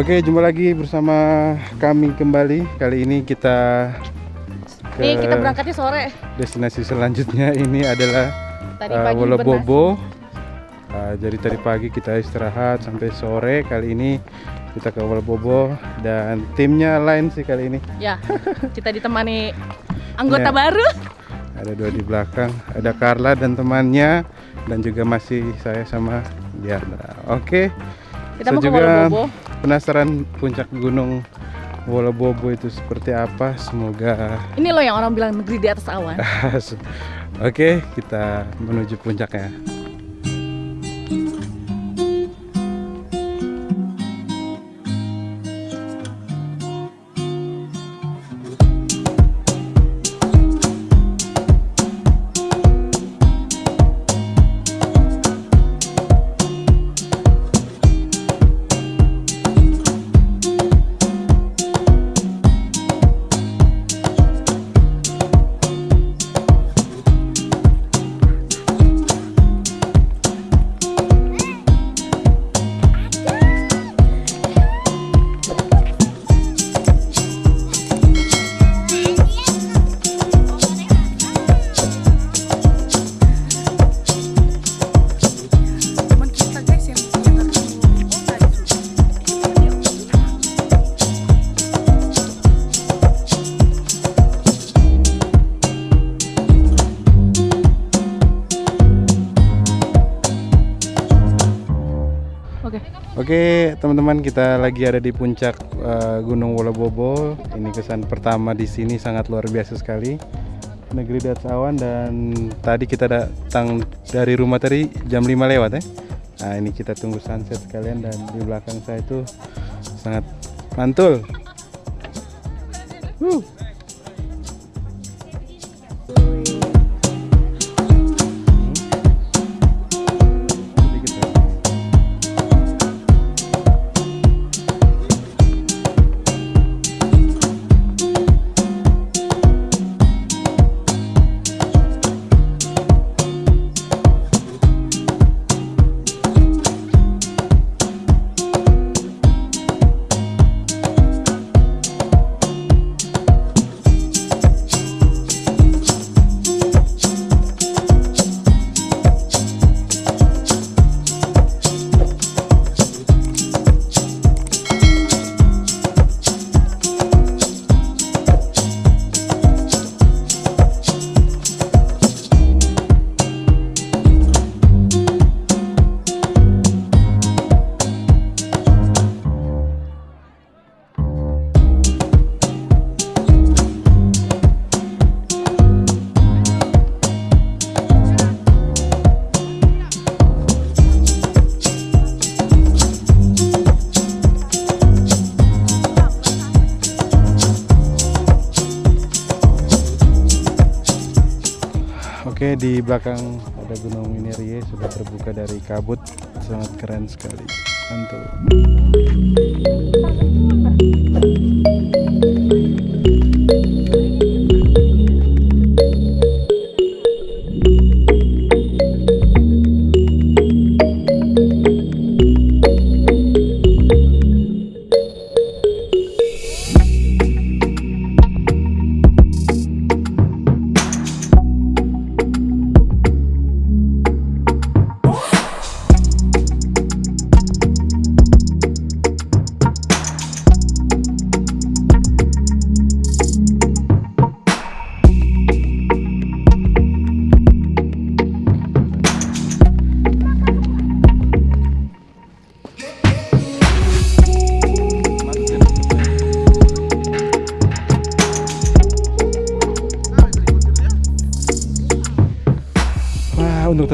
Oke, jumpa lagi bersama kami kembali. Kali ini kita ke Nih kita berangkatnya sore. destinasi selanjutnya ini adalah Tadi uh, Wolobobo. Uh, jadi tadi pagi kita istirahat sampai sore. Kali ini kita ke Wolobobo dan timnya lain sih kali ini. Ya, kita ditemani anggota Ya. baru. Ada dua di belakang, ada Carla dan temannya dan juga masih saya sama Diandra. Oke. Kita Saya mau ke juga Wolobobo. Penasaran puncak gunung Wolobobo itu seperti apa. Semoga Ini loh yang orang bilang negeri di atas awan. Oke, kita menuju puncaknya. Oke. Teman-teman, kita lagi ada di puncak eh, Gunung Wolobobo. Ini kesan pertama di sini sangat luar biasa sekali. Negeri di awan dan tadi kita datang dari rumah tadi jam 5 lewat ya. Nah, ini kita tunggu sunset sekalian dan di belakang saya itu sangat mantul. Wuh. Di belakang ada Gunung Minerie sudah terbuka dari kabut. Sangat keren sekali. Mantul.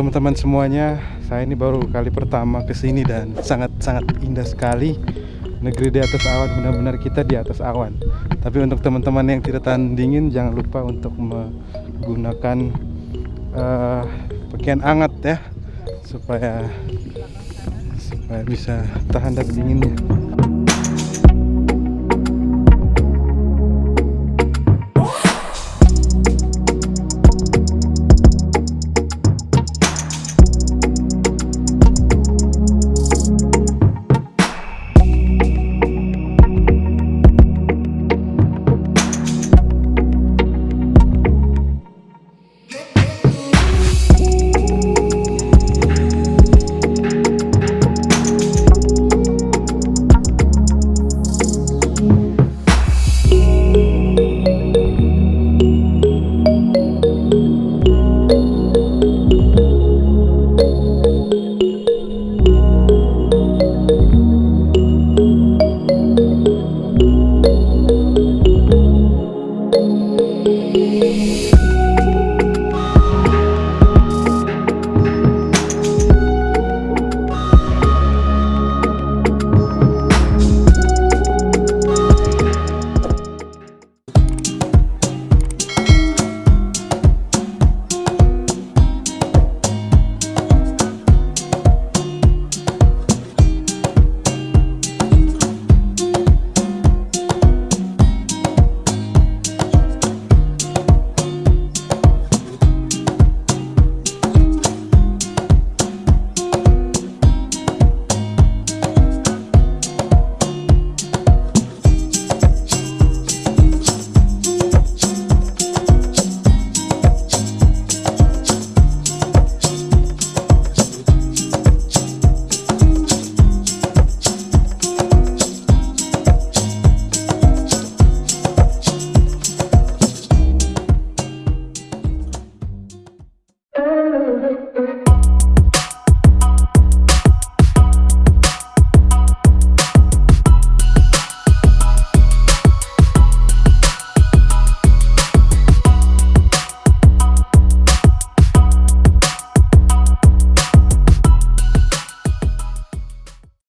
Teman-teman semuanya, saya ini baru kali pertama ke sini dan sangat-sangat indah sekali. Negeri di atas awan, benar-benar kita di atas awan. Tapi untuk teman-teman yang tidak tahan dingin, jangan lupa untuk menggunakan eh, pakaian hangat ya, supaya supaya bisa tahan dari dinginnya.